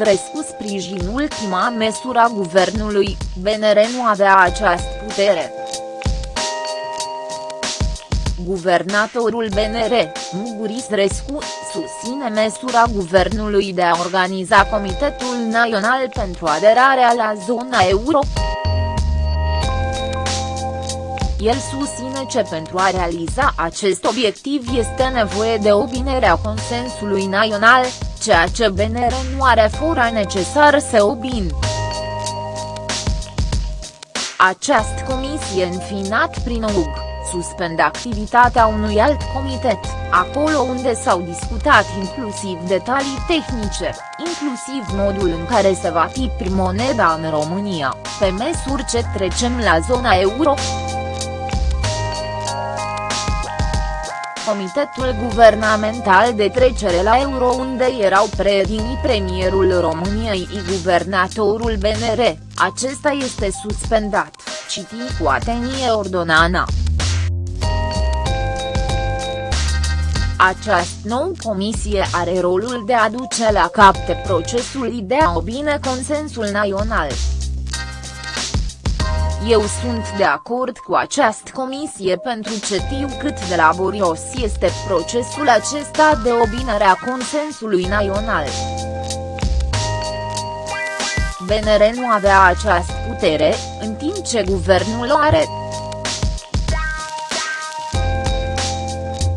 Isrescu sprijin ultima măsură a guvernului, BNR nu avea această putere. Guvernatorul BNR, Muguris Rescu, susține măsura guvernului de a organiza Comitetul Național pentru aderarea la zona euro. El susține că pentru a realiza acest obiectiv este nevoie de obinerea consensului național, ceea ce BNR nu are fora necesar să obin. Această comisie înfinat prin UG, suspendă activitatea unui alt comitet, acolo unde s-au discutat inclusiv detalii tehnice, inclusiv modul în care se va tipi moneda în România, pe măsură ce trecem la zona euro. Comitetul Guvernamental de Trecere la Euro unde erau predinii premierul României și guvernatorul BNR, acesta este suspendat, citi cu atenție ordonana. Această nouă comisie are rolul de a duce la capte procesul de a obține consensul național. Eu sunt de acord cu această comisie pentru ce știu cât de laborios este procesul acesta de obinere a consensului național. BNR nu avea această putere, în timp ce guvernul o are.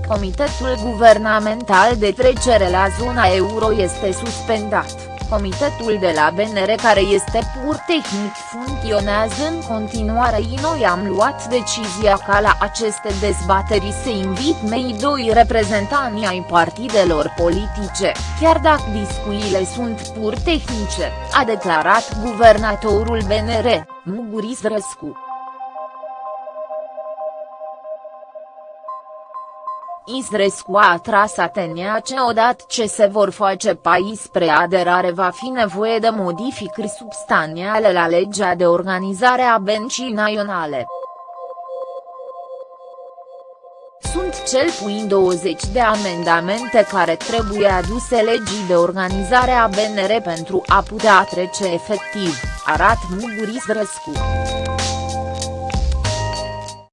Comitetul Guvernamental de Trecere la zona euro este suspendat, comitetul de la BNR care este pur tehnic funcționează în continuare și noi am luat decizia ca la aceste dezbateri să invit mei doi reprezentanți ai partidelor politice, chiar dacă discuțiile sunt pur tehnice, a declarat guvernatorul BNR, Muguris Răscu. Isrescu a atras atenția că odată ce se vor face pai spre aderare va fi nevoie de modificări substanțiale la legea de organizare a bencii naționale. Sunt cel puțin 20 de amendamente care trebuie aduse legii de organizare a BNR pentru a putea trece efectiv, arată Muguris Răscu.